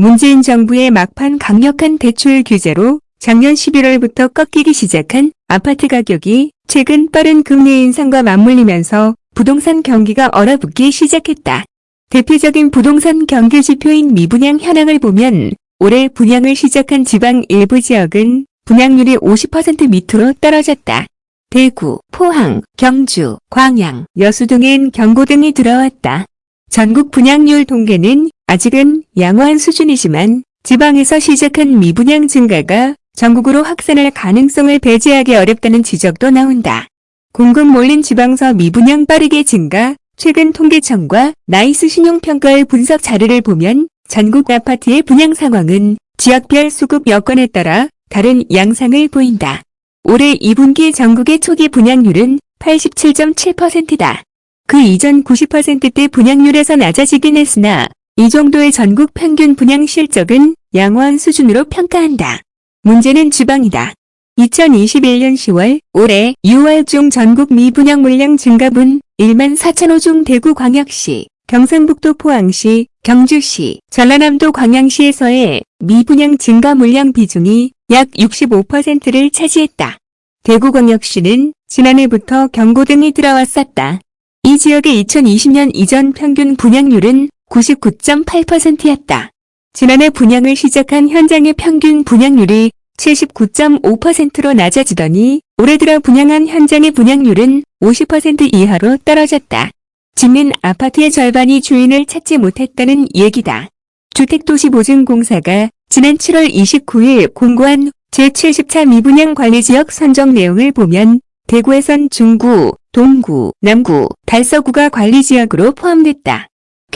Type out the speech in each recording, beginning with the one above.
문재인 정부의 막판 강력한 대출 규제로 작년 11월부터 꺾이기 시작한 아파트 가격이 최근 빠른 금리 인상과 맞물리면서 부동산 경기가 얼어붙기 시작했다. 대표적인 부동산 경기 지표인 미분양 현황을 보면 올해 분양을 시작한 지방 일부 지역은 분양률이 50% 밑으로 떨어졌다. 대구, 포항, 경주, 광양, 여수 등엔 경고 등이 들어왔다. 전국 분양률 통계는 아직은 양호한 수준이지만 지방에서 시작한 미분양 증가가 전국으로 확산할 가능성을 배제하기 어렵다는 지적도 나온다. 공급 몰린 지방서 미분양 빠르게 증가, 최근 통계청과 나이스 신용평가의 분석 자료를 보면 전국 아파트의 분양 상황은 지역별 수급 여건에 따라 다른 양상을 보인다. 올해 2분기 전국의 초기 분양률은 87.7%다. 그 이전 90%대 분양률에서 낮아지긴 했으나 이 정도의 전국 평균 분양 실적은 양호한 수준으로 평가한다. 문제는 지방이다. 2021년 10월 올해 6월 중 전국 미분양 물량 증가분 1만 4천 호 중 대구 광역시, 경상북도 포항시, 경주시, 전라남도 광양시에서의 미분양 증가 물량 비중이 약 65%를 차지했다. 대구광역시는 지난해부터 경고 등이 들어왔었다. 이 지역의 2020년 이전 평균 분양률은 99.8%였다. 지난해 분양을 시작한 현장의 평균 분양률이 79.5%로 낮아지더니 올해 들어 분양한 현장의 분양률은 50% 이하로 떨어졌다. 짓는 아파트의 절반이 주인을 찾지 못했다는 얘기다. 주택도시보증공사가 지난 7월 29일 공고한 제70차 미분양 관리지역 선정 내용을 보면 대구에선 중구, 동구, 남구, 달서구가 관리지역으로 포함됐다.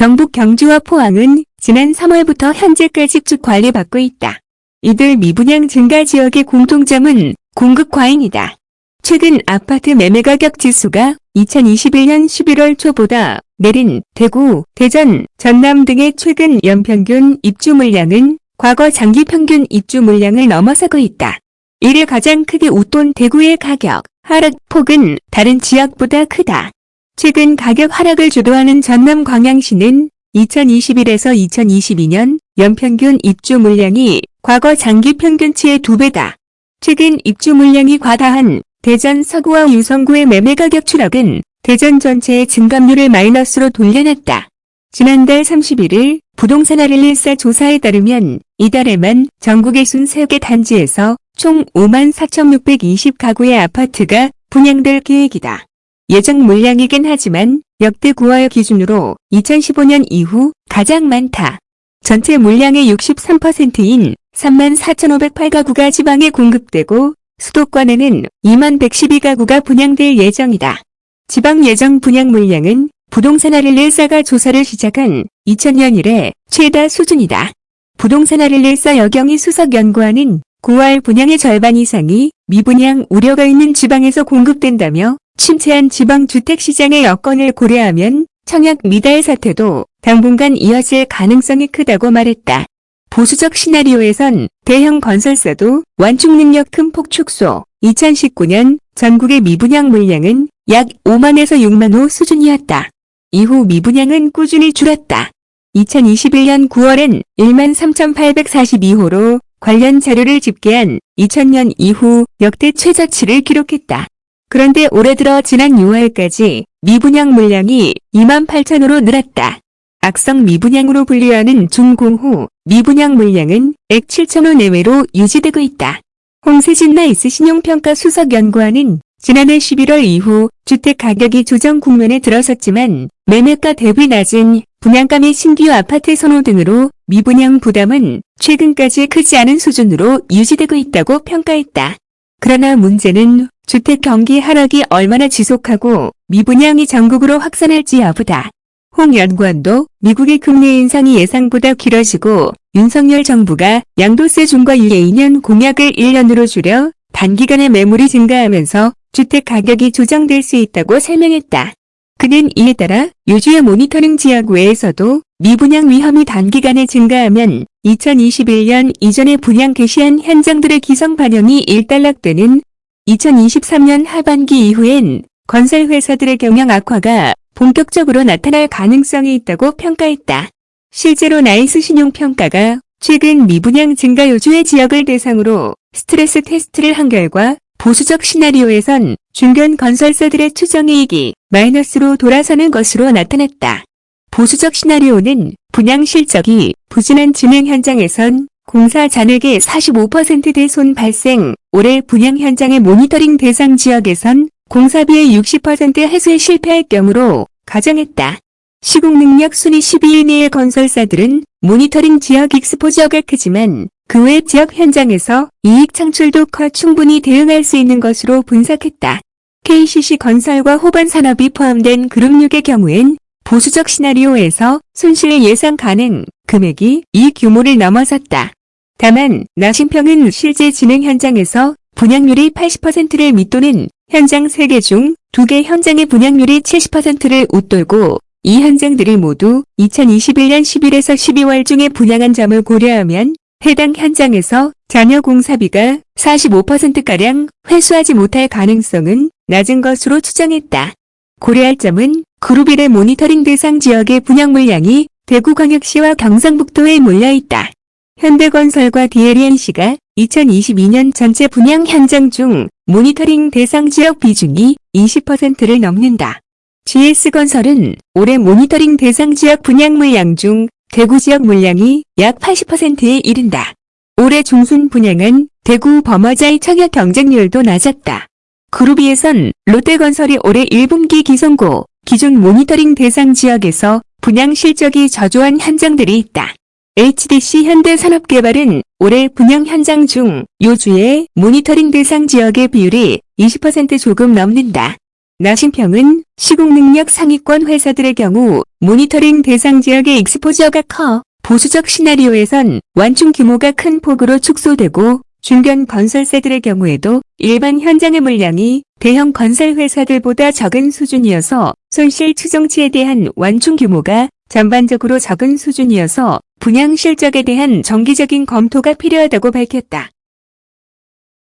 경북 경주와 포항은 지난 3월부터 현재까지 쭉 관리받고 있다. 이들 미분양 증가 지역의 공통점은 공급 과잉이다. 최근 아파트 매매가격 지수가 2021년 11월 초보다 내린 대구, 대전, 전남 등의 최근 연평균 입주 물량은 과거 장기 평균 입주 물량을 넘어서고 있다. 이를 가장 크게 웃돈 대구의 가격 하락폭은 다른 지역보다 크다. 최근 가격 하락을 주도하는 전남 광양시는 2021에서 2022년 연평균 입주 물량이 과거 장기 평균치의 두배다 최근 입주 물량이 과다한 대전 서구와 유성구의 매매 가격 추락은 대전 전체의 증감률을 마이너스로 돌려놨다. 지난달 31일 부동산 아릴리사 조사에 따르면 이달에만 전국의 53개 단지에서 총 5만 4,620가구의 아파트가 분양될 계획이다. 예정 물량이긴 하지만 역대 9월 기준으로 2015년 이후 가장 많다. 전체 물량의 63%인 3만 4,508가구가 지방에 공급되고 수도권에는 2만 112가구가 분양될 예정이다. 지방 예정 분양 물량은 부동산 아릴릴사가 조사를 시작한 2000년 이래 최다 수준이다. 부동산 아릴릴사 여경이 수석연구원은 9월 분양의 절반 이상이 미분양 우려가 있는 지방에서 공급된다며 침체한 지방 주택시장의 여건을 고려하면 청약 미달 사태도 당분간 이어질 가능성이 크다고 말했다. 보수적 시나리오에선 대형 건설사도 완충 능력 큰 폭 축소, 2019년 전국의 미분양 물량은 약 5만에서 6만 호 수준이었다. 이후 미분양은 꾸준히 줄었다. 2021년 9월엔 1만 3,842호로 관련 자료를 집계한 2000년 이후 역대 최저치를 기록했다. 그런데 올해 들어 지난 6월까지 미분양 물량이 2만 8천호로 늘었다. 악성 미분양으로 분류하는 준공 후 미분양 물량은 107천호 내외로 유지되고 있다. 홍세진 나이스 신용평가 수석연구원은 지난해 11월 이후 주택 가격이 조정 국면에 들어섰지만 매매가 대비 낮은 분양가 및 신규 아파트 선호 등으로 미분양 부담은 최근까지 크지 않은 수준으로 유지되고 있다고 평가했다. 그러나 문제는 주택 경기 하락이 얼마나 지속하고 미분양이 전국으로 확산할지 여부다. 홍 연구원도 미국의 금리 인상이 예상보다 길어지고 윤석열 정부가 양도세 중과 유예 2년 공약을 1년으로 줄여 단기간에 매물이 증가하면서 주택 가격이 조정될 수 있다고 설명했다. 그는 이에 따라 요주의 모니터링 지역 외에서도 미분양 위험이 단기간에 증가하면 2021년 이전에 분양 개시한 현장들의 기성 반영이 일단락되는 2023년 하반기 이후엔 건설회사들의 경영 악화가 본격적으로 나타날 가능성이 있다고 평가했다. 실제로 나이스 신용평가가 최근 미분양 증가 요주의 지역을 대상으로 스트레스 테스트를 한 결과 보수적 시나리오에선 중견 건설사들의 추정이익이 마이너스로 돌아서는 것으로 나타났다. 보수적 시나리오는 분양 실적이 부진한 진행 현장에선 공사 잔액의 45% 대손 발생, 올해 분양 현장의 모니터링 대상 지역에선 공사비의 60% 회수에 실패할 경우로 가정했다. 시공 능력 순위 12위 내의 건설사들은 모니터링 지역 익스포저가 크지만 그 외 지역 현장에서 이익 창출도 커 충분히 대응할 수 있는 것으로 분석했다. KCC 건설과 호반 산업이 포함된 그룹 6의 경우엔 보수적 시나리오에서 손실 예상 가능 금액이 이 규모를 넘어섰다. 다만 나심평은 실제 진행 현장에서 분양률이 80%를 밑도는 현장 3개 중 2개 현장의 분양률이 70%를 웃돌고 이 현장들이 모두 2021년 10일에서 12월 중에 분양한 점을 고려하면 해당 현장에서 잔여 공사비가 45%가량 회수하지 못할 가능성은 낮은 것으로 추정했다. 고려할 점은 그룹일의 모니터링 대상 지역의 분양 물량이 대구광역시와 경상북도에 몰려있다. 현대건설과 DLNC가 2022년 전체 분양 현장 중 모니터링 대상 지역 비중이 20%를 넘는다. GS건설은 올해 모니터링 대상 지역 분양 물량 중 대구 지역 물량이 약 80%에 이른다. 올해 중순 분양한 대구 범어자이 청약 경쟁률도 낮았다. 그룹이에선 롯데건설이 올해 1분기 기성고 기준 모니터링 대상 지역에서 분양 실적이 저조한 현장들이 있다. HDC 현대산업개발은 올해 분양 현장 중 요주의 모니터링 대상 지역의 비율이 20% 조금 넘는다. 나신평은 시공 능력 상위권 회사들의 경우 모니터링 대상 지역의 exposure가 커 보수적 시나리오에선 완충 규모가 큰 폭으로 축소되고 중견 건설사들의 경우에도 일반 현장의 물량이 대형 건설 회사들보다 적은 수준이어서 손실 추정치에 대한 완충 규모가 전반적으로 적은 수준이어서 분양 실적에 대한 정기적인 검토가 필요하다고 밝혔다.